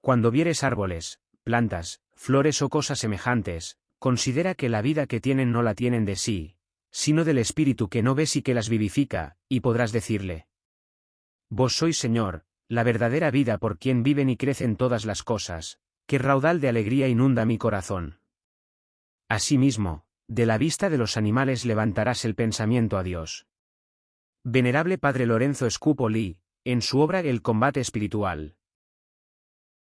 Cuando vieres árboles, plantas, flores o cosas semejantes, considera que la vida que tienen no la tienen de sí, sino del Espíritu que no ves y que las vivifica, y podrás decirle. Vos sois Señor, la verdadera vida por quien viven y crecen todas las cosas, que raudal de alegría inunda mi corazón. Asimismo, de la vista de los animales levantarás el pensamiento a Dios. Venerable Padre Lorenzo Scupoli, en su obra El combate espiritual,